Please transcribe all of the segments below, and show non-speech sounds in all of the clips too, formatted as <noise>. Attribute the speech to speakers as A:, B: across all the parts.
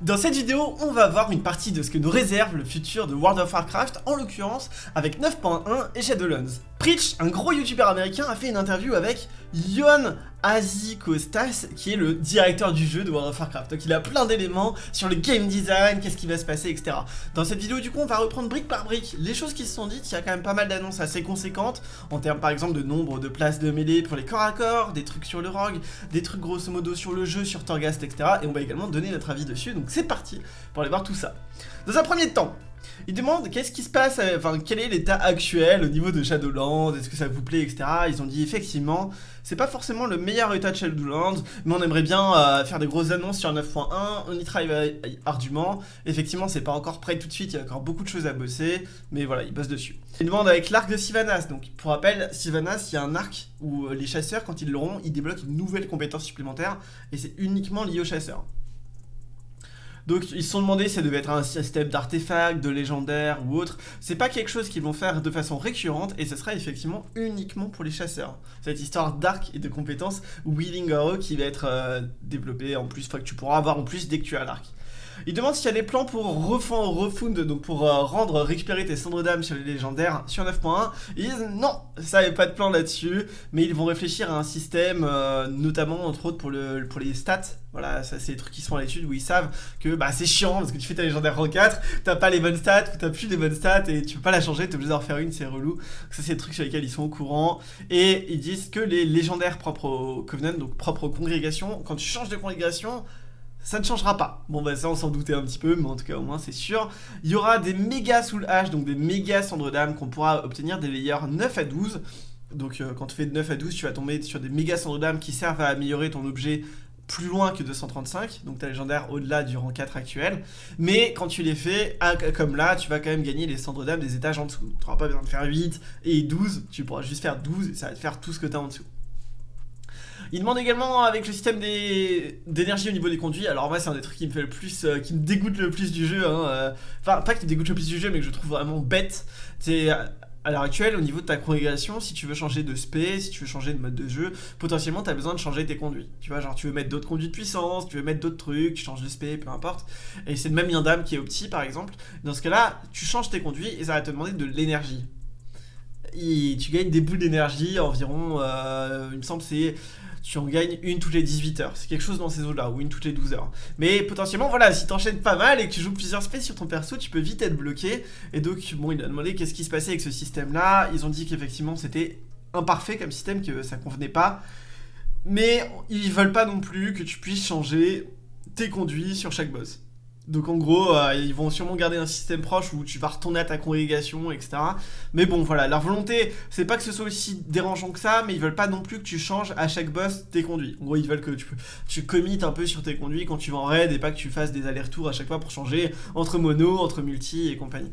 A: Dans cette vidéo, on va voir une partie de ce que nous réserve le futur de World of Warcraft, en l'occurrence avec 9.1 et Shadowlands. Preach, un gros youtubeur américain, a fait une interview avec Yohan Azikostas, qui est le directeur du jeu de World of Warcraft. Donc il a plein d'éléments sur le game design, qu'est-ce qui va se passer, etc. Dans cette vidéo, du coup, on va reprendre brique par brique les choses qui se sont dites. Il y a quand même pas mal d'annonces assez conséquentes, en termes par exemple de nombre de places de mêlée pour les corps à corps, des trucs sur le rogue, des trucs grosso modo sur le jeu, sur Torghast, etc. Et on va également donner notre avis dessus, donc c'est parti pour aller voir tout ça. Dans un premier temps, il demande qu'est-ce qui se passe, euh, enfin quel est l'état actuel au niveau de Shadowlands, est-ce que ça vous plaît, etc. Ils ont dit effectivement, c'est pas forcément le meilleur état de Shadowlands, mais on aimerait bien euh, faire des grosses annonces sur 9.1, on y travaille ardument. Effectivement, c'est pas encore prêt tout de suite, il y a encore beaucoup de choses à bosser, mais voilà, ils bossent dessus. Il demande avec l'arc de Sylvanas, donc pour rappel, Sylvanas, il y a un arc où euh, les chasseurs, quand ils l'auront, ils débloquent une nouvelle compétence supplémentaire, et c'est uniquement lié aux chasseurs. Donc ils se sont demandé si ça devait être un système d'artefacts, de légendaires ou autre. C'est pas quelque chose qu'ils vont faire de façon récurrente et ce sera effectivement uniquement pour les chasseurs. Cette histoire d'arc et de compétences Wheeling Arrow qui va être euh, développée en plus, enfin que tu pourras avoir en plus dès que tu as l'arc. Il demande s'il y a des plans pour refond, refund, donc pour euh, rendre, récupérer tes cendres d'âme sur les légendaires sur 9.1. Ils disent non, ça n'est pas de plan là-dessus, mais ils vont réfléchir à un système, euh, notamment entre autres pour, le, pour les stats. Voilà, ça c'est des trucs qui sont à l'étude où ils savent que bah, c'est chiant parce que tu fais ta légendaire rang 4, t'as pas les bonnes stats, t'as plus les bonnes stats et tu peux pas la changer, t'es obligé d'en refaire une, c'est relou. Ça c'est des trucs sur lesquels ils sont au courant. Et ils disent que les légendaires propres au Covenant, donc propres aux congrégations, quand tu changes de congrégation, ça ne changera pas. Bon bah ça on s'en doutait un petit peu, mais en tout cas au moins c'est sûr. Il y aura des méga soul hash, donc des méga cendres d'âme qu'on pourra obtenir des layers 9 à 12. Donc euh, quand tu fais de 9 à 12, tu vas tomber sur des méga cendres d'âme qui servent à améliorer ton objet plus loin que 235, donc ta légendaire au-delà du rang 4 actuel. Mais quand tu les fais, comme là, tu vas quand même gagner les cendres d'âme des étages en dessous. Tu n'auras pas besoin de faire 8 et 12, tu pourras juste faire 12 et ça va te faire tout ce que tu as en dessous. Il demande également avec le système d'énergie au niveau des conduits. Alors moi c'est un des trucs qui me fait le plus, euh, qui me dégoûte le plus du jeu. Hein, euh. Enfin pas qui me dégoûte le plus du jeu, mais que je trouve vraiment bête. C'est à l'heure actuelle, au niveau de ta congrégation, si tu veux changer de spé, si tu veux changer de mode de jeu, potentiellement tu as besoin de changer tes conduits. Tu vois, genre tu veux mettre d'autres conduits de puissance, tu veux mettre d'autres trucs, tu changes de spé, peu importe. Et c'est le même d'âme qui est opti par exemple. Dans ce cas-là, tu changes tes conduits et ça va te demander de l'énergie. Et tu gagnes des boules d'énergie environ, euh, il me semble c'est tu en gagnes une toutes les 18 heures. C'est quelque chose dans ces eaux-là, ou une toutes les 12 heures. Mais potentiellement, voilà, si t'enchaînes pas mal et que tu joues plusieurs spaces sur ton perso, tu peux vite être bloqué. Et donc, bon, il a demandé qu'est-ce qui se passait avec ce système-là. Ils ont dit qu'effectivement, c'était imparfait comme système, que ça convenait pas. Mais ils veulent pas non plus que tu puisses changer tes conduits sur chaque boss. Donc en gros, euh, ils vont sûrement garder un système proche où tu vas retourner à ta congrégation, etc. Mais bon, voilà, leur volonté, c'est pas que ce soit aussi dérangeant que ça, mais ils veulent pas non plus que tu changes à chaque boss tes conduits. En gros, ils veulent que tu, commites un peu sur tes conduits quand tu vas en raid et pas que tu fasses des allers-retours à chaque fois pour changer entre mono, entre multi et compagnie.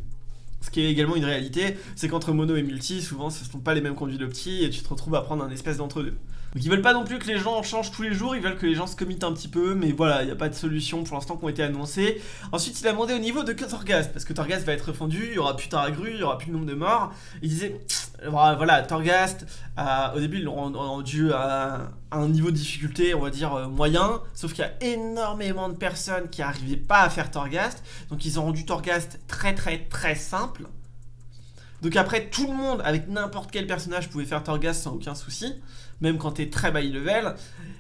A: Ce qui est également une réalité, c'est qu'entre mono et multi, souvent ce ne sont pas les mêmes conduits d'opti et tu te retrouves à prendre un espèce d'entre-deux. Donc ils veulent pas non plus que les gens changent tous les jours, ils veulent que les gens se committent un petit peu, mais voilà, il n'y a pas de solution pour l'instant qui ont été annoncées. Ensuite il a demandé au niveau de Torghast, parce que Torghast va être fondu, il y aura plus Taragru, il y aura plus de nombre de morts. Il disait, voilà, Torghast, euh, au début ils l'ont rendu à un niveau de difficulté, on va dire, euh, moyen, sauf qu'il y a énormément de personnes qui n'arrivaient pas à faire Torghast, donc ils ont rendu Torghast très très très simple. Donc après, tout le monde, avec n'importe quel personnage, pouvait faire Torghast sans aucun souci même quand t'es très high level.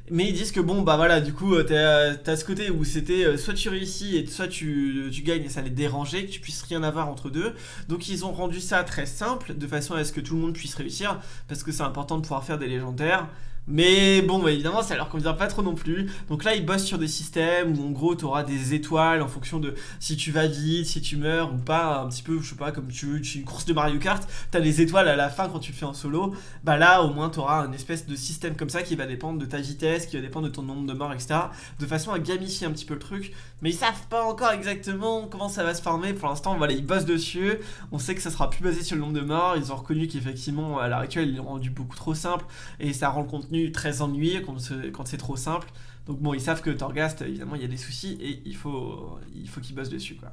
A: Mais ils disent que bon, bah voilà, du coup, t'as ce côté où c'était euh, soit tu réussis et soit tu, tu, gagnes et ça les dérangeait, que tu puisses rien avoir entre deux. Donc ils ont rendu ça très simple, de façon à ce que tout le monde puisse réussir, parce que c'est important de pouvoir faire des légendaires. Mais bon, bah, évidemment, ça leur convient pas trop non plus. Donc là, ils bossent sur des systèmes où en gros, tu auras des étoiles en fonction de si tu vas vite, si tu meurs ou pas. Un petit peu, je sais pas, comme tu veux, une course de Mario Kart, tu as les étoiles à la fin quand tu le fais en solo. Bah là, au moins, tu auras un espèce de système comme ça qui va dépendre de ta vitesse, qui va dépendre de ton nombre de morts, etc. De façon à gamifier un petit peu le truc. Mais ils savent pas encore exactement comment ça va se former. Pour l'instant, voilà, ils bossent dessus. On sait que ça sera plus basé sur le nombre de morts. Ils ont reconnu qu'effectivement, à l'heure actuelle, ils l'ont rendu beaucoup trop simple et ça rend le contenu très ennuyé quand c'est trop simple. Donc bon, ils savent que Torghast, évidemment, il y a des soucis et il faut il faut qu'ils bossent dessus. Quoi.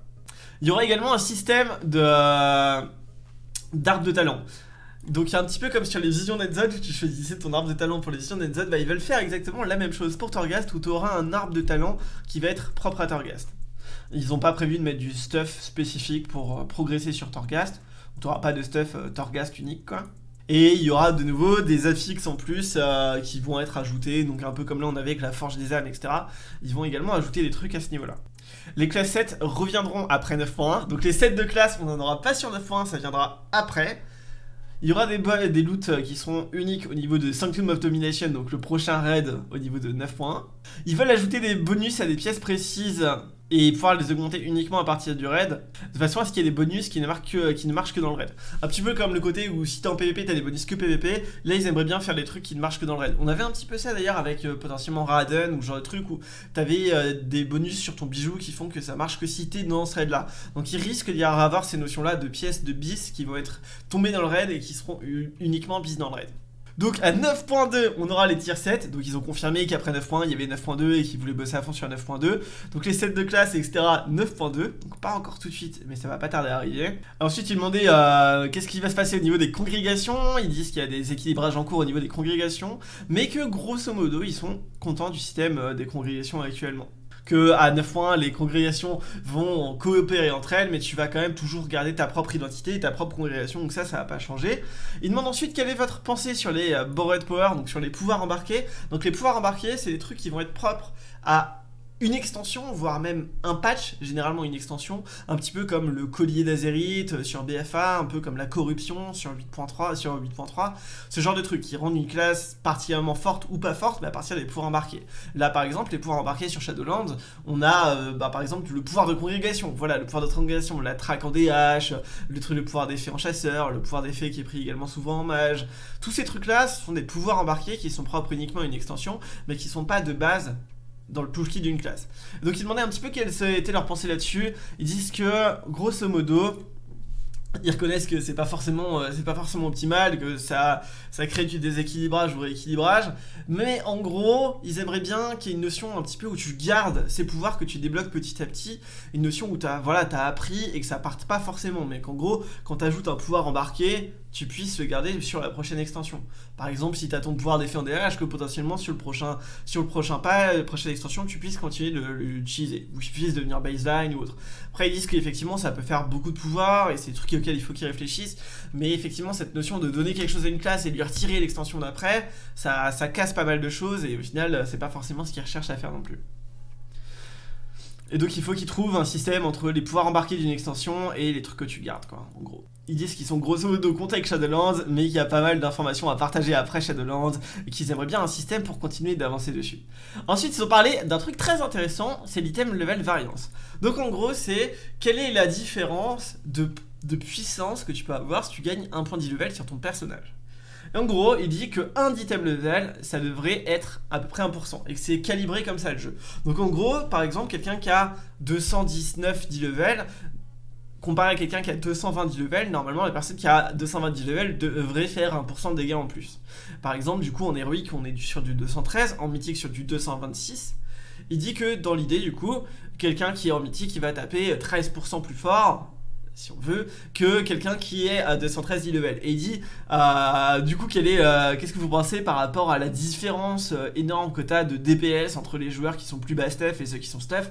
A: Il y aura également un système de d'arbre de talent. Donc a un petit peu comme sur les visions Nedzod où tu choisissais ton arbre de talent pour les visions Nedzod, bah ils veulent faire exactement la même chose pour Torghast où tu auras un arbre de talent qui va être propre à Torghast. Ils n'ont pas prévu de mettre du stuff spécifique pour euh, progresser sur Torghast. Tu n'auras pas de stuff euh, Torghast unique, quoi. Et il y aura de nouveau des affixes en plus euh, qui vont être ajoutés, donc un peu comme là on avait avec la Forge des âmes, etc. Ils vont également ajouter des trucs à ce niveau-là. Les classes 7 reviendront après 9.1, donc les sets de classe, on n'en aura pas sur 9.1, ça viendra après. Il y aura des, des loots euh, qui seront uniques au niveau de Sanctum of Domination, donc le prochain raid au niveau de 9.1. Ils veulent ajouter des bonus à des pièces précises et pouvoir les augmenter uniquement à partir du raid, de façon à ce qu'il y ait des bonus qui ne, que, qui ne marchent que dans le raid. Un petit peu comme le côté où si t'es en PvP, t'as des bonus que PvP, là ils aimeraient bien faire des trucs qui ne marchent que dans le raid. On avait un petit peu ça d'ailleurs avec euh, potentiellement Raiden ou genre de trucs où t'avais euh, des bonus sur ton bijou qui font que ça marche que si t'es dans ce raid là. Donc il risque d'y avoir ces notions là de pièces de bis qui vont être tombées dans le raid et qui seront uniquement bis dans le raid. Donc à 9.2, on aura les tiers 7. Donc ils ont confirmé qu'après 9.1, il y avait 9.2 et qu'ils voulaient bosser à fond sur 9.2. Donc les sets de classe, etc. 9.2. Donc pas encore tout de suite, mais ça va pas tarder à arriver. Ensuite, ils demandaient euh, qu'est-ce qui va se passer au niveau des congrégations. Ils disent qu'il y a des équilibrages en cours au niveau des congrégations. Mais que grosso modo, ils sont contents du système euh, des congrégations actuellement que à 9.1 les congrégations vont coopérer entre elles, mais tu vas quand même toujours garder ta propre identité et ta propre congrégation, donc ça, ça va pas changer. Il demande ensuite quelle est votre pensée sur les euh, Borrowed Power, donc sur les pouvoirs embarqués. Donc les pouvoirs embarqués, c'est des trucs qui vont être propres à une extension, voire même un patch, généralement une extension, un petit peu comme le collier d'Azerite euh, sur BFA, un peu comme la corruption sur 8.3, sur 8.3, ce genre de trucs qui rendent une classe particulièrement forte ou pas forte, mais à partir des pouvoirs embarqués. Là par exemple, les pouvoirs embarqués sur Shadowlands, on a euh, bah, par exemple le pouvoir de congrégation, voilà, le pouvoir de congrégation, la traque en DH, le truc le pouvoir d'effet en chasseur, le pouvoir d'effet qui est pris également souvent en mage, tous ces trucs là, sont des pouvoirs embarqués qui sont propres uniquement à une extension, mais qui sont pas de base dans le toolkit d'une classe. Donc ils demandaient un petit peu quelle était leur pensée là-dessus. Ils disent que, grosso modo, ils reconnaissent que c'est pas forcément euh, c'est pas forcément optimal, que ça, ça crée du déséquilibrage ou rééquilibrage, mais en gros, ils aimeraient bien qu'il y ait une notion un petit peu où tu gardes ces pouvoirs que tu débloques petit à petit, une notion où tu as, voilà, as appris et que ça parte pas forcément, mais qu'en gros, quand tu ajoutes un pouvoir embarqué, tu puisses le garder sur la prochaine extension. Par exemple, si tu as ton pouvoir d'effet en DRH, que potentiellement sur le prochain, sur le prochain pas, la prochaine extension, tu puisses continuer de l'utiliser, ou tu puisses devenir baseline ou autre. Après, ils disent qu'effectivement, ça peut faire beaucoup de pouvoir, et c'est des trucs il faut qu'ils réfléchissent, mais effectivement, cette notion de donner quelque chose à une classe et lui retirer l'extension d'après, ça, casse pas mal de choses, et au final, c'est pas forcément ce qu'ils recherchent à faire non plus. Et donc il faut qu'ils trouvent un système entre les pouvoirs embarqués d'une extension et les trucs que tu gardes, quoi, en gros. Ils disent qu'ils sont grosso modo contents avec Shadowlands, mais qu'il y a pas mal d'informations à partager après Shadowlands, et qu'ils aimeraient bien un système pour continuer d'avancer dessus. Ensuite, ils ont parlé d'un truc très intéressant, c'est l'item level variance. Donc en gros, c'est quelle est la différence de, de puissance que tu peux avoir si tu gagnes un point d'e-level sur ton personnage en gros, il dit que un item level, ça devrait être à peu près 1%, et que c'est calibré comme ça le jeu. Donc en gros, par exemple, quelqu'un qui a 219 level, comparé à quelqu'un qui a 220 level, normalement la personne qui a 220 level devrait faire 1% de dégâts en plus. Par exemple, du coup en héroïque on est sur du 213, en mythique sur du 226. Il dit que dans l'idée du coup, quelqu'un qui est en mythique il va taper 13% plus fort, si on veut, que quelqu'un qui est à 213 level. Et il dit, euh, du coup, euh, qu'est-ce que vous pensez par rapport à la différence euh, énorme que tu as de DPS entre les joueurs qui sont plus bas stuff et ceux qui sont stuff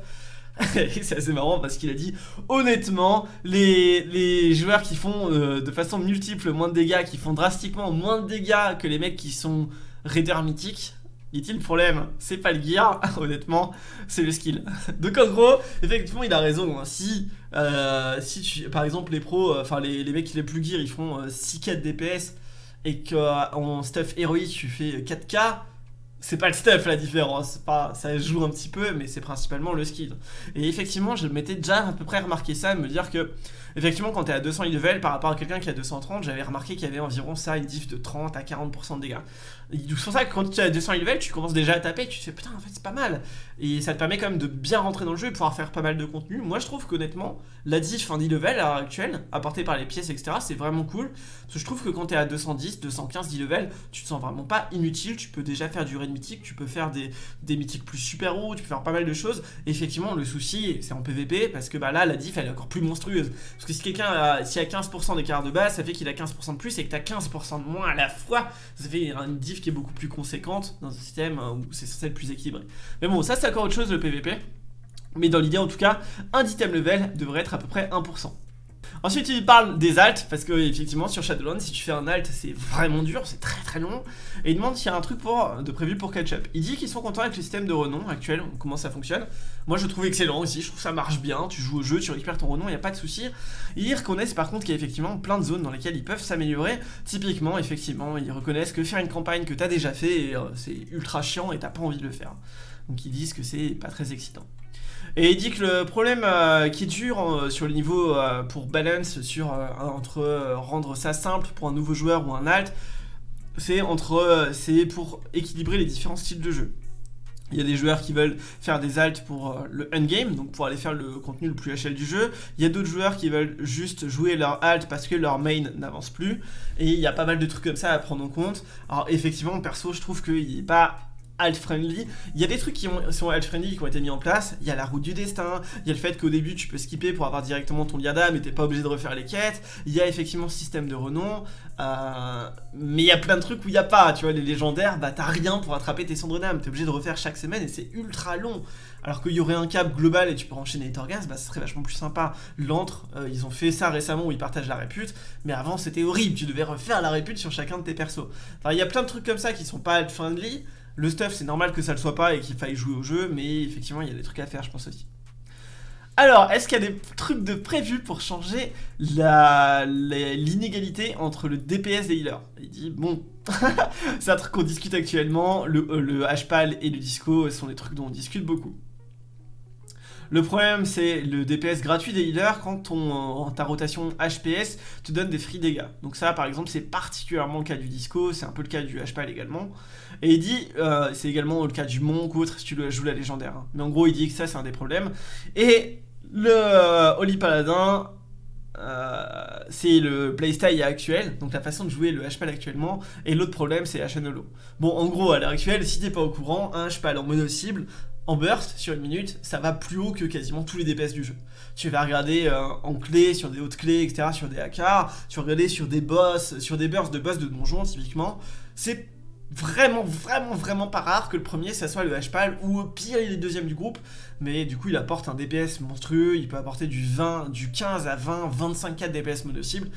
A: <laughs> c'est assez marrant parce qu'il a dit honnêtement les, joueurs qui font de façon multiple moins de dégâts qui font drastiquement moins de dégâts que les mecs qui sont raiders mythiques dit-il, le problème, c'est pas le gear, <laughs> honnêtement, c'est le skill. <laughs> Donc en gros, effectivement, il a raison. Hein. Si, euh, si tu, par exemple, les pros, euh, enfin les, mecs les plus gear, ils font 6k euh, de DPS et qu'en stuff héroïque, tu fais 4k, c'est pas le stuff la différence, pas, ça joue un petit peu, mais c'est principalement le skill. Et effectivement, je m'étais déjà à peu près remarqué ça, me dire que Effectivement, quand tu es à 200 level par rapport à quelqu'un qui a 230, j'avais remarqué qu'il y avait environ ça, une diff de 30 à 40% de dégâts. C'est pour ça que quand tu es à 200 level, tu commences déjà à taper, tu te fais putain, en fait, c'est pas mal. Et ça te permet quand même de bien rentrer dans le jeu et pouvoir faire pas mal de contenu. Moi, je trouve qu'honnêtement, la diff en level à l'heure actuelle, apportée par les pièces, etc., c'est vraiment cool. Parce que je trouve que quand tu es à 210, 215 10 level, tu te sens vraiment pas inutile. Tu peux déjà faire du mythique, tu peux faire des, des mythiques plus super hauts, tu peux faire pas mal de choses. Effectivement, le souci, c'est en PVP parce que bah là, la diff elle est encore plus monstrueuse. Parce que si quelqu'un a, si a 15% d'écart de base, ça fait qu'il a 15% de plus et que tu as 15% de moins à la fois. Ça fait une diff qui est beaucoup plus conséquente dans un système où c'est censé être plus équilibré. Mais bon, ça c'est encore autre chose le PVP. Mais dans l'idée en tout cas, un item level devrait être à peu près 1%. Ensuite il parle des alts parce que effectivement sur Shadowlands si tu fais un alt c'est vraiment dur, c'est très très long et il demande s'il y a un truc de prévu pour catch up. Il dit qu'ils sont contents avec le système de renom actuel, comment ça fonctionne. Moi je trouve excellent aussi, je trouve ça marche bien, tu joues au jeu, tu récupères ton renom, il n'y a pas de souci. Ils reconnaissent par contre qu'il y a effectivement plein de zones dans lesquelles ils peuvent s'améliorer. Typiquement effectivement ils reconnaissent que faire une campagne que tu as déjà fait euh, c'est ultra chiant et t'as pas envie de le faire. Donc ils disent que c'est pas très excitant. Et il dit que le problème euh, qui est dur euh, sur le niveau euh, pour balance sur entre rendre ça simple pour un nouveau joueur ou un alt, c'est entre c'est pour équilibrer les différents styles de jeu. Il y a des joueurs qui veulent faire des alts pour le endgame, donc pour aller faire le contenu le plus HL du jeu. Il y a d'autres joueurs qui veulent juste jouer leur alt parce que leur main n'avance plus. Et il y a pas mal de trucs comme ça à prendre en compte. Alors effectivement, perso, je trouve qu'il n'est pas alt-friendly. Il y a des trucs qui sont alt-friendly qui ont été mis en place. Il y a la route du destin, il y a le fait qu'au début tu peux skipper pour avoir directement ton liada mais t'es pas obligé de refaire les quêtes. Il y a effectivement ce système de renom. Euh, mais il y a plein de trucs où il n'y a pas. Tu vois, les légendaires, bah t'as rien pour attraper tes cendres d'âme. T'es obligé de refaire chaque semaine et c'est ultra long. Alors qu'il y aurait un cap global et tu peux enchaîner les Torgas, bah ce serait vachement plus sympa. L'antre, euh, ils ont fait ça récemment où ils partagent la répute, mais avant c'était horrible, tu devais refaire la répute sur chacun de tes persos. Enfin, il y a plein de trucs comme ça qui sont pas alt-friendly, le stuff, c'est normal que ça le soit pas et qu'il faille jouer au jeu, mais effectivement, il y a des trucs à faire, je pense aussi. Alors, est-ce qu'il y a des trucs de prévu pour changer l'inégalité entre le DPS des healers? Il dit, bon, <laughs> c'est un truc qu'on discute actuellement, le, euh, le HPAL et le disco sont des trucs dont on discute beaucoup. Le problème, c'est le DPS gratuit des healers quand ta rotation HPS te donne des free dégâts. Donc ça, par exemple, c'est particulièrement le cas du Disco, c'est un peu le cas du HPAL également. Et il dit, euh, c'est également le cas du Monk ou autre si tu joues la légendaire. Hein. Mais en gros, il dit que ça, c'est un des problèmes. Et le euh, Holy Paladin, euh, c'est le playstyle actuel, donc la façon de jouer le HPAL actuellement, et l'autre problème c'est HNLO. Bon, en gros, à l'heure actuelle, si t'es pas au courant, un HPAL en mono cible, en burst sur une minute, ça va plus haut que quasiment tous les DPS du jeu. Tu vas regarder euh, en clé, sur des hautes clés, etc., sur des AK, tu vas regarder sur des boss, sur des bursts de boss de donjon typiquement. C'est vraiment, vraiment, vraiment pas rare que le premier, ça soit le HPAL, ou au pire, il est deuxième du groupe, mais du coup, il apporte un DPS monstrueux, il peut apporter du 20, du 15 à 20, 25 4 DPS mono cible.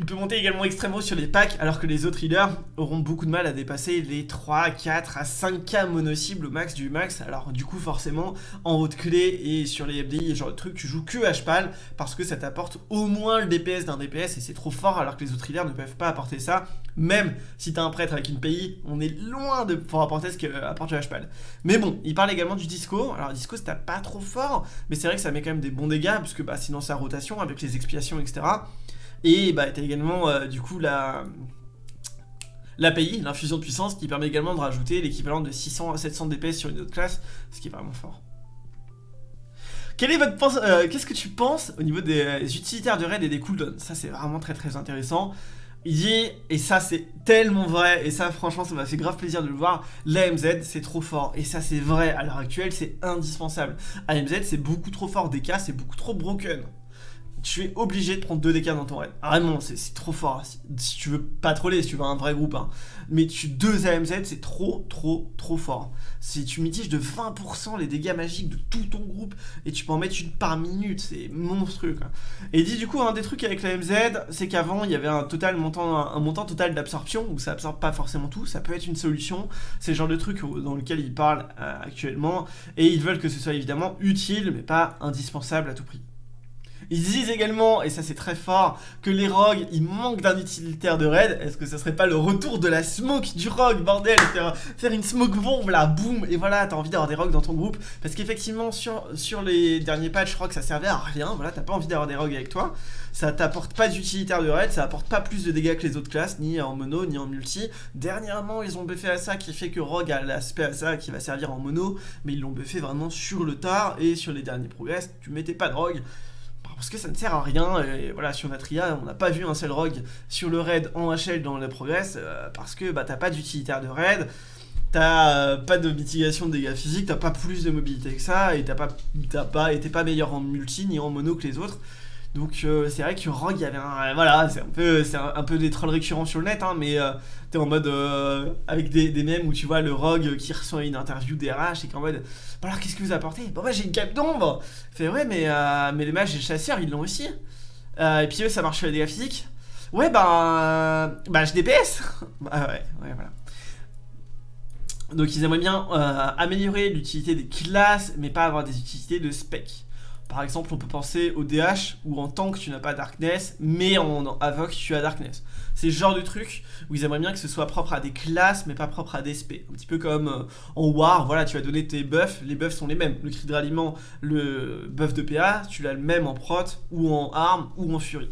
A: Il peut monter également extrêmement sur les packs, alors que les autres healers auront beaucoup de mal à dépasser les 3, 4 à 5k mono-cibles au max du max. Alors du coup, forcément, en haute clé et sur les FDI, genre de trucs, tu joues que HPAL, parce que ça t'apporte au moins le DPS d'un DPS, et c'est trop fort, alors que les autres healers ne peuvent pas apporter ça. Même si t'as un prêtre avec une PI, on est loin de pouvoir apporter ce qu'apporte le HPAL. Mais bon, il parle également du disco. Alors disco, c'est pas trop fort, mais c'est vrai que ça met quand même des bons dégâts, parce que bah, sinon sa rotation, avec les expiations, etc., et bah, tu également euh, du coup la l'API, l'infusion de puissance, qui permet également de rajouter l'équivalent de 600 à 700 DPS sur une autre classe, ce qui est vraiment fort. Quel est votre euh, Qu'est-ce que tu penses au niveau des euh, utilitaires de raid et des cooldowns? Ça c'est vraiment très très intéressant. Il dit, et ça c'est tellement vrai, et ça franchement ça m'a fait grave plaisir de le voir, l'AMZ c'est trop fort, et ça c'est vrai, à l'heure actuelle c'est indispensable. AMZ c'est beaucoup trop fort, DK c'est beaucoup trop broken tu es obligé de prendre 2 DK dans ton raid. Vraiment, c'est trop fort. Si, tu veux pas troller, si tu veux un vrai groupe. Hein. Mais tu 2 AMZ, c'est trop, trop, trop fort. Si tu mitiges de 20% les dégâts magiques de tout ton groupe, et tu peux en mettre une par minute, c'est monstrueux. Et dit du coup, un des trucs avec l'AMZ, c'est qu'avant, il y avait un, total montant, un montant total d'absorption, où ça absorbe pas forcément tout, ça peut être une solution. C'est le genre de truc dans lequel ils parlent euh, actuellement, et ils veulent que ce soit évidemment utile, mais pas indispensable à tout prix. Ils disent également, et ça c'est très fort, que les rogues, ils manquent d'un utilitaire de raid. Est-ce que ça serait pas le retour de la smoke du rogue, bordel? Faire, une smoke bombe là, boum, et voilà, t'as envie d'avoir des rogues dans ton groupe. Parce qu'effectivement, sur, sur les derniers patchs, que ça servait à rien, voilà, t'as pas envie d'avoir des rogues avec toi. Ça t'apporte pas d'utilitaire de raid, ça apporte pas plus de dégâts que les autres classes, ni en mono, ni en multi. Dernièrement, ils ont buffé à ça qui fait que Rogue a l'aspect à ça qui va servir en mono, mais ils l'ont buffé vraiment sur le tard, et sur les derniers progrès, tu mettais pas de rogue parce que ça ne sert à rien, et voilà, sur Natria, on n'a pas vu un seul rogue sur le raid en HL dans le progress, euh, parce que bah, t'as pas d'utilitaire de raid, t'as euh, pas de mitigation de dégâts physiques, t'as pas plus de mobilité que ça, et t'as pas, pas, pas meilleur en multi ni en mono que les autres. Donc euh, c'est vrai que Rogue, il y avait un... Voilà, c'est un peu, un, peu des trolls récurrents sur le net, hein, mais euh, t'es en mode... Euh, avec des, des mèmes où tu vois le Rogue qui reçoit une interview RH et qu'en mode... Bah alors qu'est-ce que vous apportez? Bah j'ai une cape d'ombre Fait ouais mais, mais les mages et les chasseurs ils l'ont aussi. et puis eux ça marche sur les dégâts physiques. Ouais bah... bah je DPS <laughs> Bah ouais, ouais voilà. Donc ils aimeraient bien améliorer l'utilité des classes, mais pas avoir des utilités de spec. Par exemple, on peut penser au DH où en tank tu n'as pas Darkness, mais en, Avoc tu as Darkness. C'est le genre de truc où ils aimeraient bien que ce soit propre à des classes, mais pas propre à des SP. Un petit peu comme euh, en War, voilà, tu as donné tes buffs, les buffs sont les mêmes. Le cri de ralliement, le buff de PA, tu l'as le même en prot, ou en arme, ou en fury.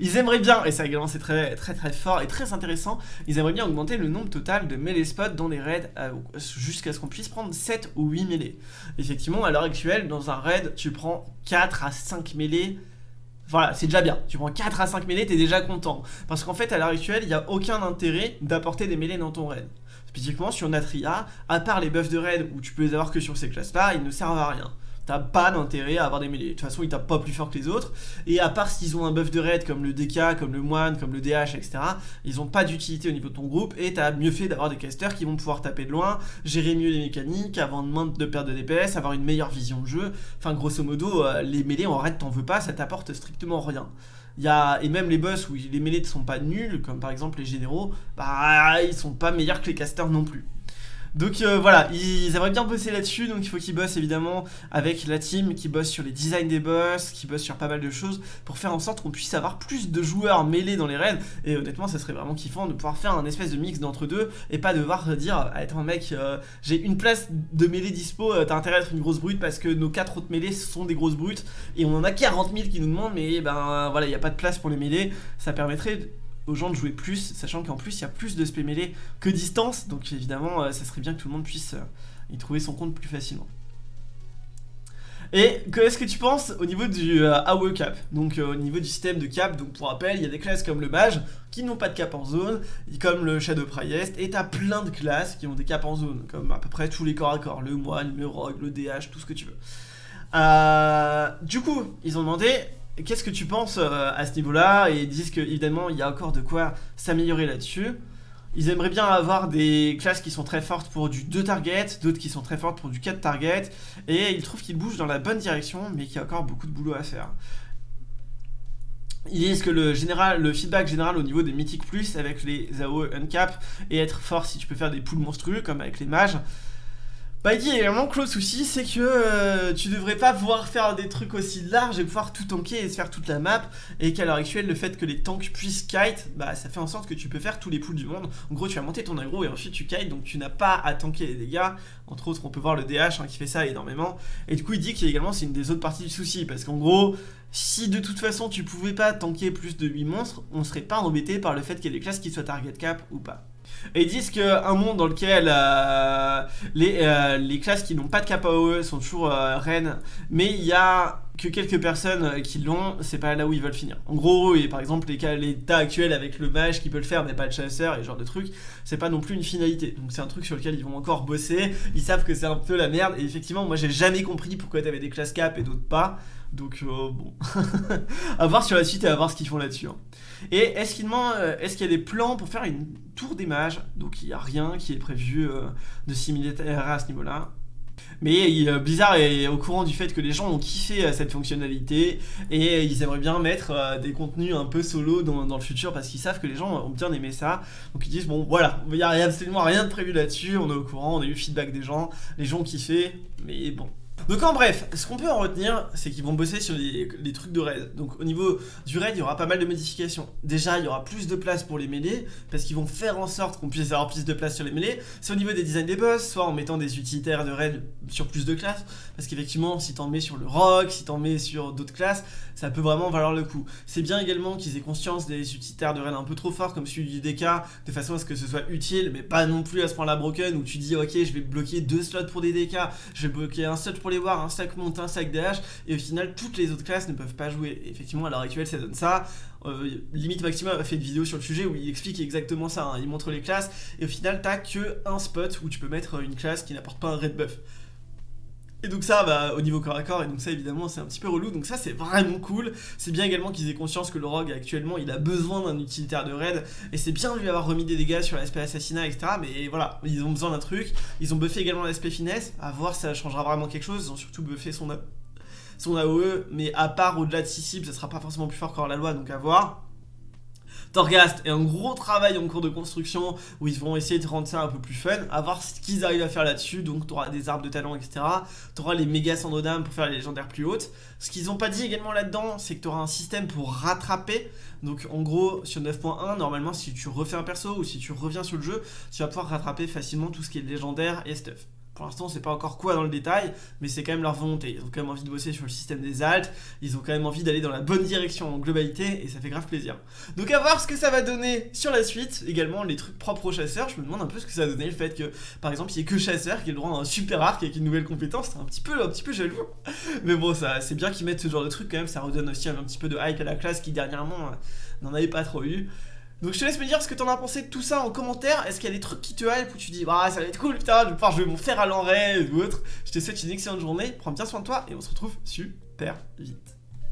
A: Ils aimeraient bien, et ça également c'est très très très fort et très intéressant, ils aimeraient bien augmenter le nombre total de melee spots dans les raids euh, jusqu'à ce qu'on puisse prendre 7 ou 8 mêlées. Effectivement, à l'heure actuelle, dans un raid, tu prends 4 à 5 mêlées voilà, c'est déjà bien. Tu prends 4 à 5 mêlées, t'es déjà content. Parce qu'en fait, à l'heure actuelle, il n'y a aucun intérêt d'apporter des mêlées dans ton raid. Spécifiquement sur Natria, à part les buffs de raid où tu peux les avoir que sur ces classes-là, ils ne servent à rien t'as pas d'intérêt à avoir des mêlées. De toute façon, ils tapent pas plus fort que les autres. Et à part s'ils ont un buff de raid comme le DK, comme le Moine, comme le DH, etc., ils ont pas d'utilité au niveau de ton groupe. Et t'as mieux fait d'avoir des casters qui vont pouvoir taper de loin, gérer mieux les mécaniques, avoir moins de perte de DPS, avoir une meilleure vision de jeu. Enfin, grosso modo, euh, les mêlées en raid, t'en veux pas, ça t'apporte strictement rien. Y et même les boss où les mêlées ne sont pas nuls, comme par exemple les généraux, bah ils sont pas meilleurs que les casters non plus. Donc euh, voilà, ils aimeraient bien bosser là-dessus, donc il faut qu'ils bossent évidemment avec la team, qui bosse sur les designs des boss, qui bosse sur pas mal de choses, pour faire en sorte qu'on puisse avoir plus de joueurs mêlés dans les raids, et honnêtement ça serait vraiment kiffant de pouvoir faire un espèce de mix d'entre deux, et pas devoir dire, ah, attends mec, euh, j'ai une place de mêlée dispo, euh, t'as intérêt à être une grosse brute parce que nos quatre autres mêlées sont des grosses brutes, et on en a 40 000 qui nous demandent, mais ben voilà, il n'y a pas de place pour les mêlées, ça permettrait aux gens de jouer plus, sachant qu'en plus il y a plus de spé mêlée que distance, donc évidemment euh, ça serait bien que tout le monde puisse euh, y trouver son compte plus facilement. Et qu'est-ce que tu penses au niveau du euh, AOE cap? Donc au niveau du système de cap, donc pour rappel, il y a des classes comme le mage qui n'ont pas de cap en zone, comme le Shadow Priest, et t'as plein de classes qui ont des caps en zone, comme à peu près tous les corps à corps, le moine, le rogue, le DH, tout ce que tu veux. du coup, ils ont demandé Qu'est-ce que tu penses euh, à ce niveau-là ils disent qu'évidemment, il y a encore de quoi s'améliorer là-dessus. Ils aimeraient bien avoir des classes qui sont très fortes pour du 2 target, d'autres qui sont très fortes pour du 4 target, et ils trouvent qu'ils bougent dans la bonne direction, mais qu'il y a encore beaucoup de boulot à faire. Ils disent que le, feedback général au niveau des Mythic Plus avec les AOE Uncap et être fort si tu peux faire des poules monstrueux comme avec les mages, bah il dit également que le souci c'est que euh, tu devrais pas pouvoir faire des trucs aussi larges et pouvoir tout tanker et se faire toute la map. Et qu'à l'heure actuelle le fait que les tanks puissent kite bah ça fait en sorte que tu peux faire tous les pools du monde. En gros tu vas monter ton aggro et ensuite tu kite donc tu n'as pas à tanker les dégâts. Entre autres on peut voir le DH hein, qui fait ça énormément. Et du coup il dit qu'il également c'est une des autres parties du souci parce qu'en gros si de toute façon tu pouvais pas tanker plus de 8 monstres on serait pas embêté par le fait qu'il y ait des classes qui soient target cap ou pas et ils disent qu'un monde dans lequel euh, les, euh, les, classes qui n'ont pas de KPOE sont toujours euh, reines, mais il y a que quelques personnes qui l'ont, c'est pas là où ils veulent finir. En gros, et par exemple, l'état actuel avec le mage qui peut le faire, mais pas le chasseur et ce genre de truc, c'est pas non plus une finalité. Donc c'est un truc sur lequel ils vont encore bosser, ils savent que c'est un peu la merde, et effectivement, moi j'ai jamais compris pourquoi t'avais des classes cap et d'autres pas. Donc euh, bon, <laughs> à voir sur la suite et à voir ce qu'ils font là-dessus. Hein. Et est-ce qu'il euh, est qu'il y a des plans pour faire une tour des mages? Donc il n'y a rien qui est prévu euh, de similaire à ce niveau-là. Mais Blizzard est au courant du fait que les gens ont kiffé cette fonctionnalité et ils aimeraient bien mettre des contenus un peu solo dans, dans le futur parce qu'ils savent que les gens ont bien aimé ça. Donc ils disent bon voilà, il n'y a absolument rien de prévu là-dessus, on est au courant, on a eu le feedback des gens, les gens ont kiffé, mais bon, donc en bref, ce qu'on peut en retenir, c'est qu'ils vont bosser sur les, trucs de raid. Donc au niveau du raid, il y aura pas mal de modifications. Déjà, il y aura plus de place pour les mêlées, parce qu'ils vont faire en sorte qu'on puisse avoir plus de place sur les mêlées. C'est au niveau des designs des boss, soit en mettant des utilitaires de raid sur plus de classes, parce qu'effectivement, si t'en mets sur le rock, si t'en mets sur d'autres classes, ça peut vraiment valoir le coup. C'est bien également qu'ils aient conscience des utilitaires de raid un peu trop forts, comme celui du DK, de façon à ce que ce soit utile, mais pas non plus à ce point-là broken, où tu dis, ok, je vais bloquer deux slots pour des DK, je vais bloquer un slot pour les voir, un stack monte, un stack DH, et au final, toutes les autres classes ne peuvent pas jouer. effectivement, à l'heure actuelle, ça donne ça. Euh, Limite Maxima a fait une vidéo sur le sujet où il explique exactement ça. Hein. Il montre les classes, et au final, t'as que un spot où tu peux mettre une classe qui n'apporte pas un red buff. Donc ça, bah, au niveau corps à corps, et donc ça évidemment c'est un petit peu relou, donc ça c'est vraiment cool. C'est bien également qu'ils aient conscience que le rogue actuellement il a besoin d'un utilitaire de raid, et c'est bien de lui avoir remis des dégâts sur l'aspect assassinat, etc. Mais voilà, ils ont besoin d'un truc. Ils ont buffé également l'aspect finesse, à voir si ça changera vraiment quelque chose. Ils ont surtout buffé son, son AOE, mais à part au-delà de 6 cibles, ça sera pas forcément plus fort qu'en la loi, donc à voir. Torghast est un gros travail en cours de construction où ils vont essayer de rendre ça un peu plus fun, à voir ce qu'ils arrivent à faire là-dessus. Donc, tu auras des arbres de talent, etc. Tu auras les méga d'âme pour faire les légendaires plus hautes. Ce qu'ils n'ont pas dit également là-dedans, c'est que tu auras un système pour rattraper. Donc, en gros, sur 9.1, normalement, si tu refais un perso ou si tu reviens sur le jeu, tu vas pouvoir rattraper facilement tout ce qui est légendaire et stuff. Pour l'instant, c'est pas encore quoi dans le détail, mais c'est quand même leur volonté. Ils ont quand même envie de bosser sur le système des altes, ils ont quand même envie d'aller dans la bonne direction en globalité, et ça fait grave plaisir. Donc à voir ce que ça va donner sur la suite. Également, les trucs propres aux chasseurs, je me demande un peu ce que ça va donner, le fait que, par exemple, il n'y ait que chasseur qui ait le droit à un super arc avec une nouvelle compétence, c'est un petit peu, un petit peu jaloux. Mais bon, ça, c'est bien qu'ils mettent ce genre de truc quand même, ça redonne aussi un, petit peu de hype à la classe qui dernièrement euh, n'en avait pas trop eu. Donc je te laisse me dire ce que t'en as pensé de tout ça en commentaire. Est-ce qu'il y a des trucs qui te hype où tu dis bah ça va être cool putain, je vais pouvoir jouer mon fer à l'enraie ou autre. Je te souhaite une excellente journée, prends bien soin de toi et on se retrouve super vite.